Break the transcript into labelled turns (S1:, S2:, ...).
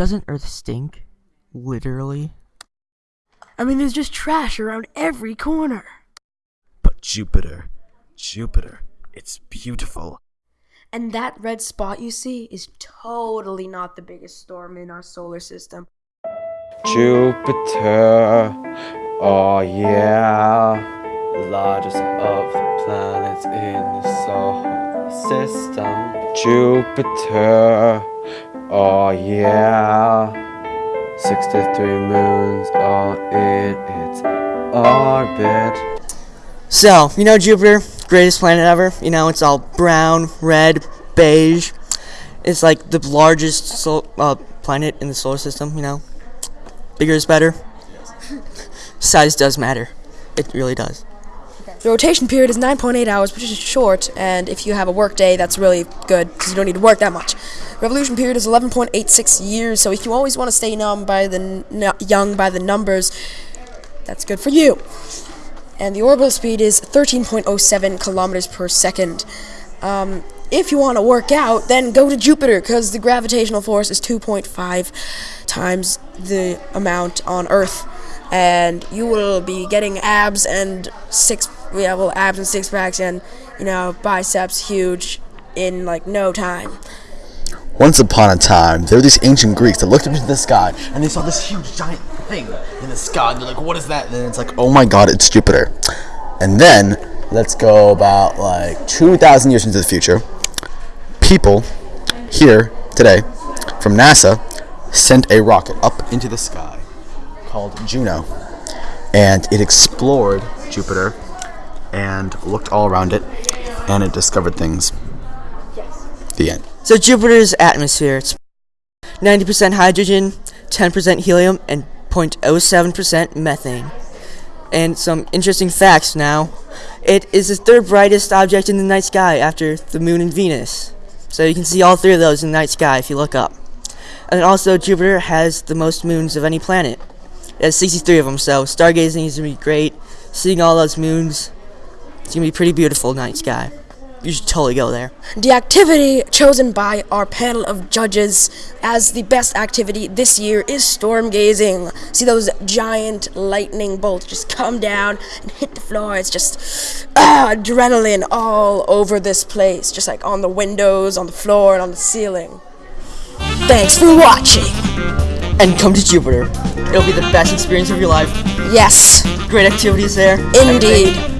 S1: Doesn't Earth stink? Literally.
S2: I mean, there's just trash around every corner.
S3: But Jupiter, Jupiter, it's beautiful.
S2: And that red spot you see is totally not the biggest storm in our solar system.
S4: Jupiter, oh yeah, largest of the planets in the solar system. Jupiter, oh yeah, 63 moons in its orbit.
S1: So, you know Jupiter, greatest planet ever? You know, it's all brown, red, beige. It's like the largest sol- uh, planet in the solar system, you know? Bigger is better. Size does matter. It really does.
S2: The rotation period is 9.8 hours, which is short, and if you have a work day, that's really good because you don't need to work that much. Revolution period is 11.86 years, so if you always want to stay young by the young by the numbers, that's good for you. And the orbital speed is 13.07 kilometers per second. Um, if you want to work out, then go to Jupiter because the gravitational force is 2.5 times the amount on Earth, and you will be getting abs and six, yeah, well, abs and six packs and you know biceps huge in like no time.
S5: Once upon a time, there were these ancient Greeks that looked up into the sky and they saw this huge giant thing in the sky. And They're like, what is that? And then it's like, oh my god, it's Jupiter. And then, let's go about like 2,000 years into the future. People here today from NASA sent a rocket up into the sky called Juno. And it explored Jupiter and looked all around it and it discovered things. The end.
S1: So Jupiter's atmosphere, it's 90% hydrogen, 10% helium, and 0.07% methane. And some interesting facts now. It is the third brightest object in the night sky after the moon and Venus. So you can see all three of those in the night sky if you look up. And also Jupiter has the most moons of any planet. It has 63 of them, so stargazing is going to be great. Seeing all those moons, it's to be pretty beautiful night sky. You should totally go there.
S2: The activity chosen by our panel of judges as the best activity this year is storm gazing. See those giant lightning bolts just come down and hit the floor. It's just ah, adrenaline all over this place, just like on the windows, on the floor, and on the ceiling. Thanks for watching.
S1: And come to Jupiter. It'll be the best experience of your life.
S2: Yes,
S1: Great activities there.
S2: indeed.